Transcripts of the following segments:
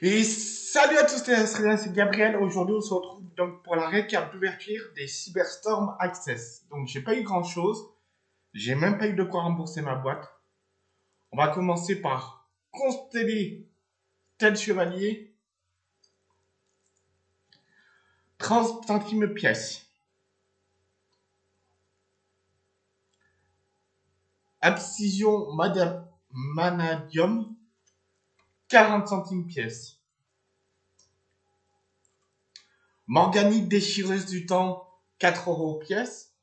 Et salut à tous c'est Gabriel. Aujourd'hui, on se retrouve donc pour la récap d'ouverture des Cyberstorm Access. Donc, j'ai pas eu grand chose. J'ai même pas eu de quoi rembourser ma boîte. On va commencer par consteller tel chevalier. 30 centimes pièce. Abscission Madame Manadium. 40 centimes pièce. Morganite déchireuse du temps, 4 euros pièce.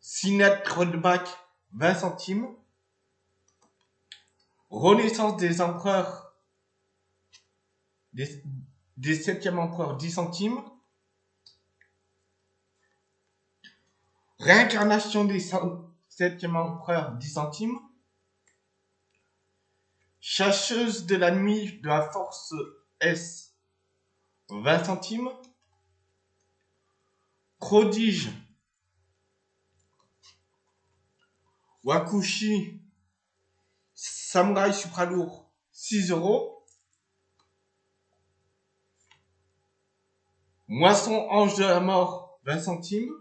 Sinette Rodback, 20 centimes. Renaissance des empereurs, des, des 7e empereurs, 10 centimes. Réincarnation des 7e empereurs, 10 centimes. Chasseuse de la nuit de la force S, 20 centimes. Prodige. Wakushi. Samurai supralourd, 6 euros. Moisson ange de la mort, 20 centimes.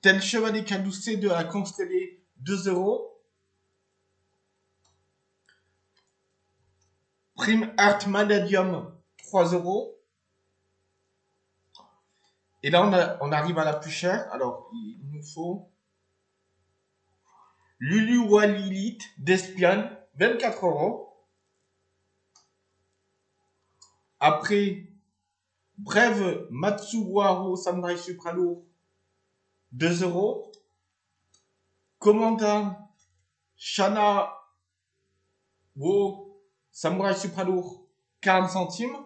Tel chevalier caducé de la constellée 2 euros. Prime Art Manadium, 3 euros. Et là, on, arrive à la plus chère. Alors, il nous faut Lulu Walilith d'Espion, 24 euros. Après, Brève Matsuwaru Samurai Supralourd, 2 euros. Commandant Shana Wo Samurai Supralourd 40 centimes.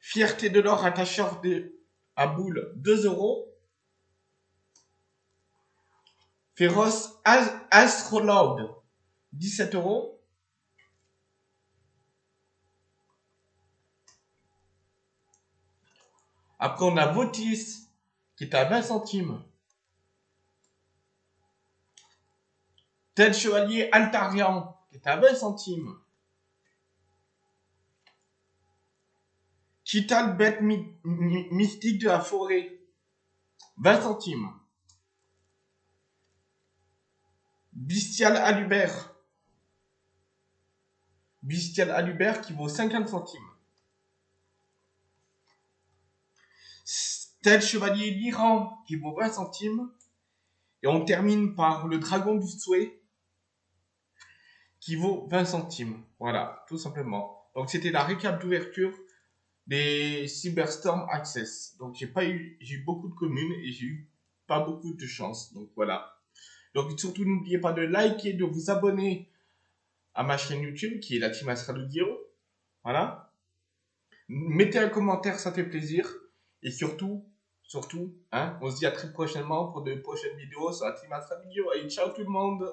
Fierté de l'or attacheur de, à boule 2 euros. Féroce Astrolaud 17 euros. Après on a Votis qui est à 20 centimes. Tel chevalier Altarian, qui est à 20 centimes. Chital bête mystique de la forêt, 20 centimes. Bestial Alubert. Bestial Alubert qui vaut 50 centimes. Tel chevalier l'Iran qui vaut 20 centimes. Et on termine par le dragon du souhait qui vaut 20 centimes. Voilà, tout simplement. Donc c'était la récap d'ouverture des Cyberstorm Access. Donc j'ai pas eu, j'ai eu beaucoup de communes et j'ai eu pas beaucoup de chance. Donc voilà. Donc surtout n'oubliez pas de liker, de vous abonner à ma chaîne YouTube qui est la Team Astraludio. Voilà. Mettez un commentaire, ça fait plaisir. Et surtout, Surtout, hein, on se dit à très prochainement pour de prochaines vidéos sur la Astra Video. Et ciao tout le monde